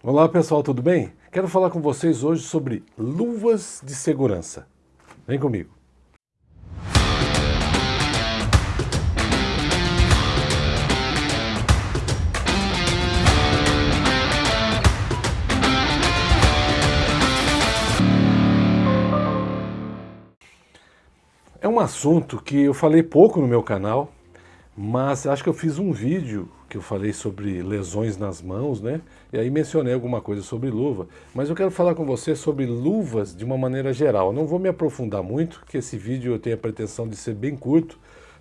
Olá pessoal, tudo bem? Quero falar com vocês hoje sobre luvas de segurança. Vem comigo. É um assunto que eu falei pouco no meu canal, mas acho que eu fiz um vídeo que eu falei sobre lesões nas mãos, né? E aí mencionei alguma coisa sobre luva. Mas eu quero falar com você sobre luvas de uma maneira geral. não vou me aprofundar muito, porque esse vídeo eu tenho a pretensão de ser bem curto,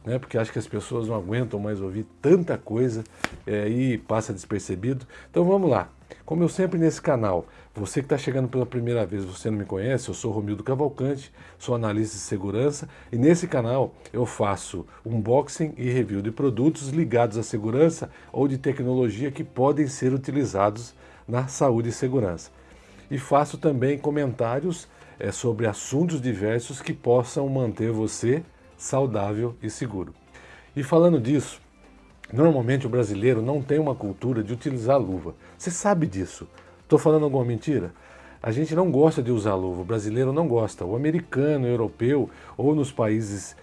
né? Porque acho que as pessoas não aguentam mais ouvir tanta coisa é, e passa despercebido. Então vamos lá. Como eu sempre nesse canal, você que está chegando pela primeira vez, você não me conhece, eu sou Romildo Cavalcante, sou analista de segurança e nesse canal eu faço unboxing e review de produtos ligados à segurança ou de tecnologia que podem ser utilizados na saúde e segurança. E faço também comentários é, sobre assuntos diversos que possam manter você saudável e seguro. E falando disso, Normalmente o brasileiro não tem uma cultura de utilizar luva. Você sabe disso. Estou falando alguma mentira? A gente não gosta de usar luva, o brasileiro não gosta. O americano, o europeu ou nos países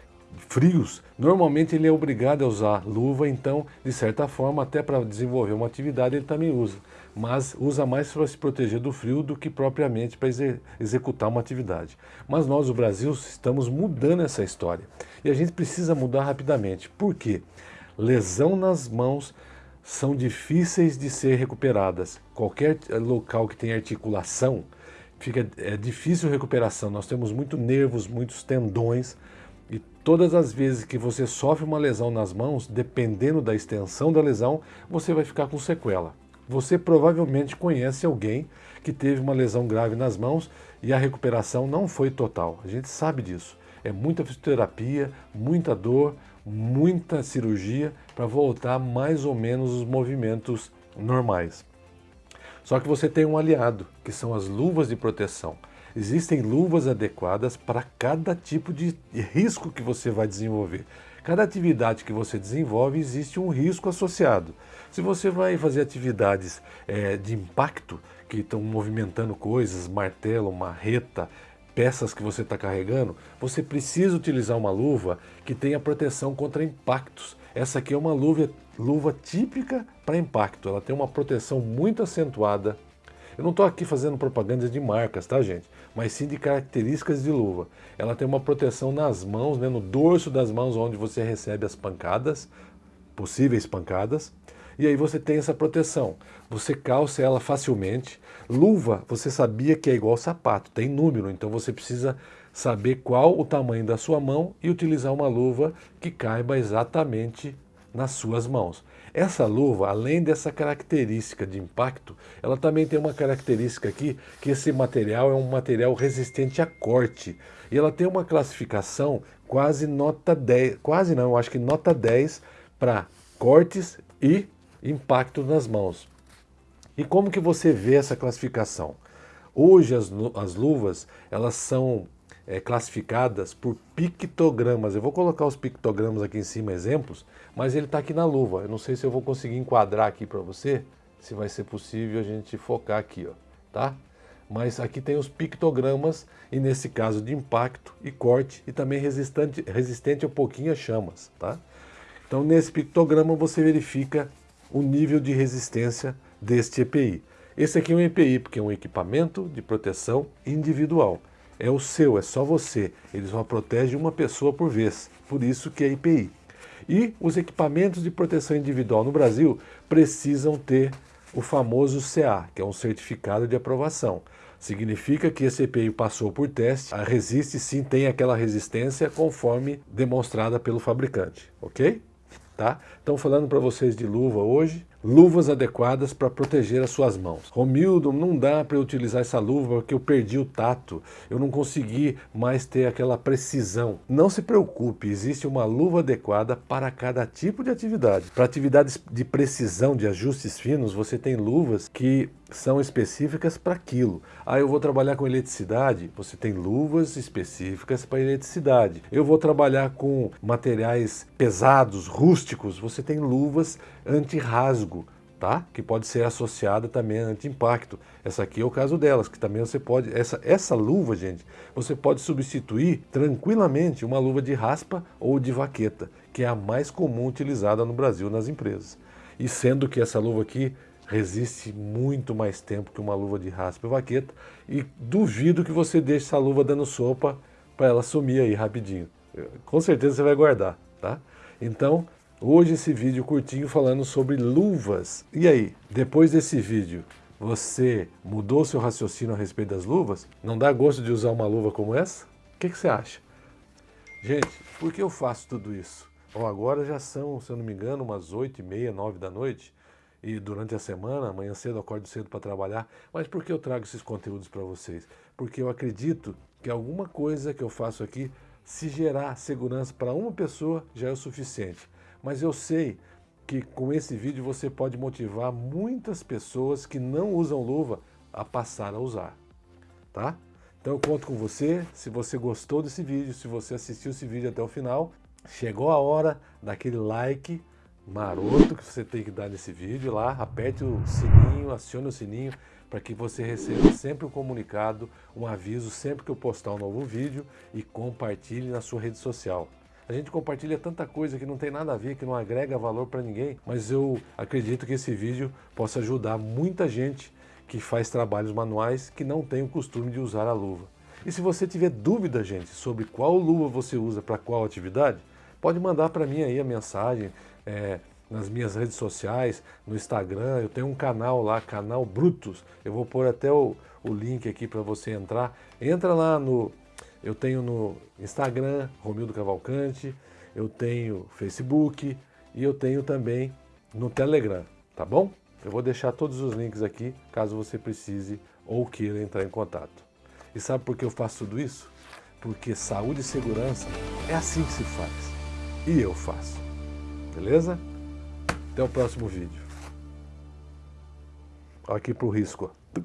frios, normalmente ele é obrigado a usar luva, então, de certa forma, até para desenvolver uma atividade ele também usa. Mas usa mais para se proteger do frio do que propriamente para exe executar uma atividade. Mas nós, o Brasil, estamos mudando essa história. E a gente precisa mudar rapidamente. Por quê? lesão nas mãos são difíceis de ser recuperadas. Qualquer local que tem articulação, fica, é difícil recuperação. Nós temos muitos nervos, muitos tendões, e todas as vezes que você sofre uma lesão nas mãos, dependendo da extensão da lesão, você vai ficar com sequela. Você provavelmente conhece alguém que teve uma lesão grave nas mãos e a recuperação não foi total. A gente sabe disso. É muita fisioterapia, muita dor, muita cirurgia para voltar mais ou menos os movimentos normais. Só que você tem um aliado, que são as luvas de proteção. Existem luvas adequadas para cada tipo de risco que você vai desenvolver. Cada atividade que você desenvolve existe um risco associado. Se você vai fazer atividades é, de impacto, que estão movimentando coisas, martelo, marreta, peças que você está carregando, você precisa utilizar uma luva que tenha proteção contra impactos. Essa aqui é uma luva, luva típica para impacto, ela tem uma proteção muito acentuada. Eu não estou aqui fazendo propaganda de marcas, tá gente? Mas sim de características de luva. Ela tem uma proteção nas mãos, né, no dorso das mãos onde você recebe as pancadas, possíveis pancadas e aí você tem essa proteção. Você calça ela facilmente. Luva, você sabia que é igual sapato, tem número, então você precisa saber qual o tamanho da sua mão e utilizar uma luva que caiba exatamente nas suas mãos. Essa luva, além dessa característica de impacto, ela também tem uma característica aqui, que esse material é um material resistente a corte. E ela tem uma classificação quase nota 10, quase não, acho que nota 10 para cortes e impacto nas mãos. E como que você vê essa classificação? Hoje as, as luvas elas são é, classificadas por pictogramas. Eu vou colocar os pictogramas aqui em cima, exemplos, mas ele está aqui na luva. Eu não sei se eu vou conseguir enquadrar aqui para você, se vai ser possível a gente focar aqui, ó, tá? Mas aqui tem os pictogramas, e nesse caso de impacto e corte, e também resistente, resistente um pouquinho a chamas, tá? Então nesse pictograma você verifica o nível de resistência deste EPI. Esse aqui é um EPI, porque é um equipamento de proteção individual. É o seu, é só você. Ele só protege uma pessoa por vez, por isso que é EPI. E os equipamentos de proteção individual no Brasil precisam ter o famoso CA, que é um certificado de aprovação. Significa que esse EPI passou por teste, resiste sim, tem aquela resistência conforme demonstrada pelo fabricante, ok? tá? Então falando para vocês de luva hoje, luvas adequadas para proteger as suas mãos. Romildo, não dá para utilizar essa luva porque eu perdi o tato, eu não consegui mais ter aquela precisão. Não se preocupe, existe uma luva adequada para cada tipo de atividade. Para atividades de precisão, de ajustes finos, você tem luvas que são específicas para aquilo. Ah, eu vou trabalhar com eletricidade, você tem luvas específicas para eletricidade. Eu vou trabalhar com materiais pesados, rústicos, você tem luvas anti-rasgo tá? Que pode ser associada também a anti-impacto. Essa aqui é o caso delas, que também você pode... Essa, essa luva, gente, você pode substituir tranquilamente uma luva de raspa ou de vaqueta, que é a mais comum utilizada no Brasil nas empresas. E sendo que essa luva aqui resiste muito mais tempo que uma luva de raspa e vaqueta, e duvido que você deixe essa luva dando sopa para ela sumir aí rapidinho. Com certeza você vai guardar, tá? Então, hoje esse vídeo curtinho falando sobre luvas. E aí, depois desse vídeo, você mudou seu raciocínio a respeito das luvas? Não dá gosto de usar uma luva como essa? O que, que você acha? Gente, por que eu faço tudo isso? Bom, agora já são, se eu não me engano, umas 8 e meia, 9 da noite. E durante a semana, amanhã cedo, acordo cedo para trabalhar. Mas por que eu trago esses conteúdos para vocês? Porque eu acredito que alguma coisa que eu faço aqui se gerar segurança para uma pessoa já é o suficiente. Mas eu sei que com esse vídeo você pode motivar muitas pessoas que não usam luva a passar a usar, tá? Então eu conto com você, se você gostou desse vídeo, se você assistiu esse vídeo até o final, chegou a hora daquele like maroto que você tem que dar nesse vídeo lá, aperte o sininho, acione o sininho, para que você receba sempre um comunicado, um aviso sempre que eu postar um novo vídeo e compartilhe na sua rede social. A gente compartilha tanta coisa que não tem nada a ver, que não agrega valor para ninguém, mas eu acredito que esse vídeo possa ajudar muita gente que faz trabalhos manuais que não tem o costume de usar a luva. E se você tiver dúvida, gente, sobre qual luva você usa para qual atividade, pode mandar para mim aí a mensagem, é, nas minhas redes sociais, no Instagram, eu tenho um canal lá, canal Brutus, eu vou pôr até o, o link aqui para você entrar, entra lá no, eu tenho no Instagram, Romildo Cavalcante, eu tenho Facebook e eu tenho também no Telegram, tá bom? Eu vou deixar todos os links aqui, caso você precise ou queira entrar em contato. E sabe por que eu faço tudo isso? Porque saúde e segurança é assim que se faz. E eu faço. Beleza? Até o próximo vídeo. Aqui pro risco. Ó.